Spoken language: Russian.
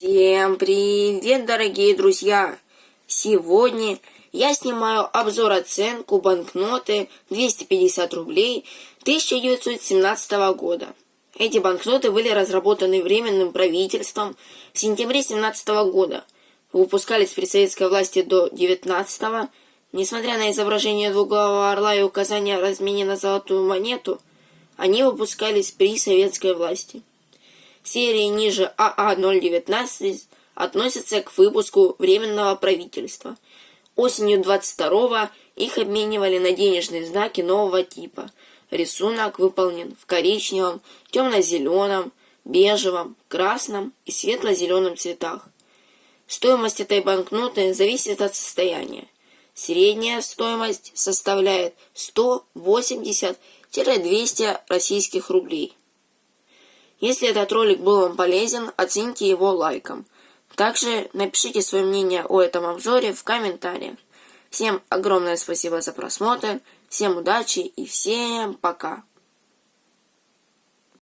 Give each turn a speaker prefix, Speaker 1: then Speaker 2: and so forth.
Speaker 1: Всем привет, дорогие друзья! Сегодня я снимаю обзор оценку банкноты 250 рублей 1917 года. Эти банкноты были разработаны Временным правительством в сентябре 17 года. Выпускались при советской власти до 19 -го. Несмотря на изображение двуглавого орла и указание о размене на золотую монету, они выпускались при советской власти. Серии ниже АА-019 относятся к выпуску Временного правительства. Осенью 22-го их обменивали на денежные знаки нового типа. Рисунок выполнен в коричневом, темно-зеленом, бежевом, красном и светло-зеленом цветах. Стоимость этой банкноты зависит от состояния. Средняя стоимость составляет 180-200 российских рублей. Если этот ролик был вам полезен, оцените его лайком. Также напишите свое мнение о этом обзоре в комментариях. Всем огромное спасибо за просмотр, всем удачи и всем пока!